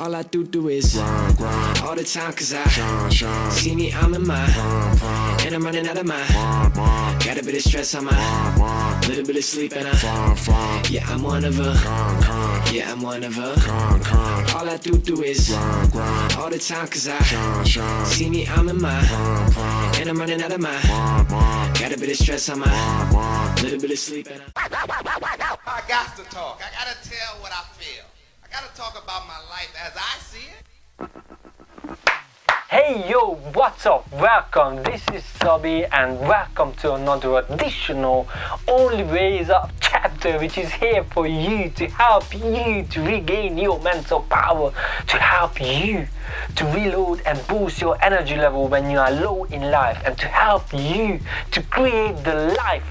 All I do do is grind, grind, all the time cause I shine, shine, see me, I'm in my prime, prime, and I'm running out of my. Prime, got a bit of stress on my prime, prime, little bit of sleep and I fine, fine, yeah, I'm one of a con, con, yeah, I'm one of a con, con, all I do do is grind, grind, all the time cause I shine, shine, see me, I'm in my prime, prime, and I'm running out of my. Prime, got a bit of stress on my prime, prime. little bit of sleep and I talk about my life as I see it. Hey yo, what's up? Welcome, this is Sabi and welcome to another additional Only Ways Up chapter which is here for you to help you to regain your mental power, to help you to reload and boost your energy level when you are low in life and to help you to create the life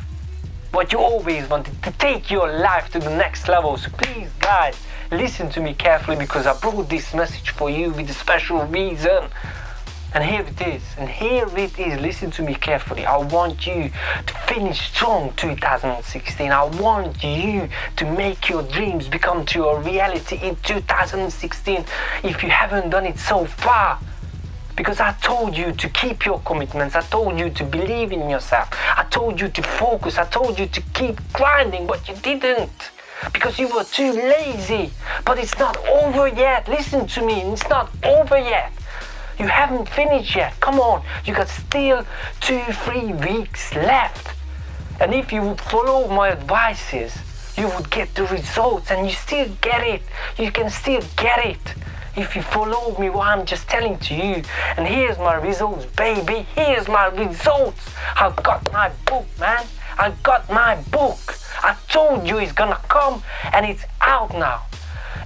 what you always wanted to take your life to the next level. So please guys, listen to me carefully because I brought this message for you with a special reason. And here it is, and here it is. Listen to me carefully. I want you to finish strong 2016. I want you to make your dreams become to a reality in 2016 if you haven't done it so far. Because I told you to keep your commitments. I told you to believe in yourself. I told you to focus. I told you to keep grinding, but you didn't. Because you were too lazy. But it's not over yet. Listen to me. It's not over yet. You haven't finished yet. Come on. You got still two, three weeks left. And if you would follow my advices, you would get the results and you still get it. You can still get it. If you follow me what I'm just telling to you. And here's my results, baby. Here's my results. I've got my book, man. I've got my book. I told you it's gonna come and it's out now.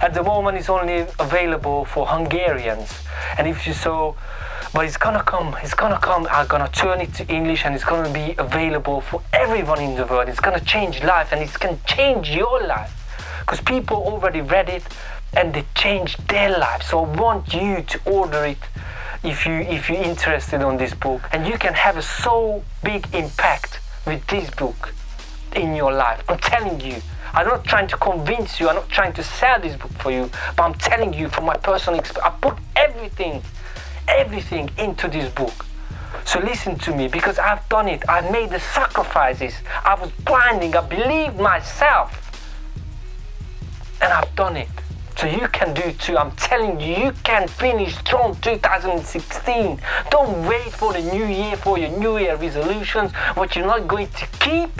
At the moment it's only available for Hungarians. And if you saw but it's gonna come, it's gonna come. I'm gonna turn it to English and it's gonna be available for everyone in the world. It's gonna change life and it's gonna change your life. Because people already read it and they changed their life. So I want you to order it if you if you're interested on this book. And you can have a so big impact with this book in your life. I'm telling you. I'm not trying to convince you, I'm not trying to sell this book for you, but I'm telling you from my personal experience, I put everything everything into this book. So listen to me because I've done it. I've made the sacrifices. I was blinding. I believed myself. And I've done it. So you can do too. I'm telling you, you can finish strong 2016. Don't wait for the new year for your new year resolutions, what you're not going to keep.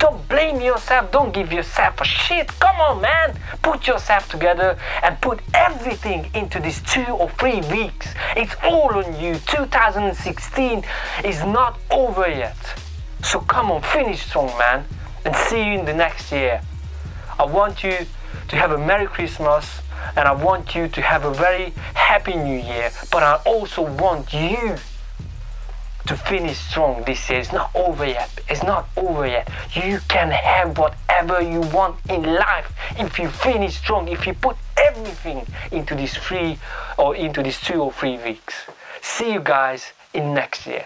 Don't blame yourself. Don't give yourself a shit. Come on, man. Put yourself together and put everything into these two or three weeks. It's all on you. 2016 is not over yet. So come on, finish strong, man. And see you in the next year. I want you to have a Merry Christmas and I want you to have a very happy new year. But I also want you to finish strong this year. It's not over yet. It's not over yet. You can have whatever you want in life if you finish strong, if you put everything into these three or into these two or three weeks. See you guys in next year.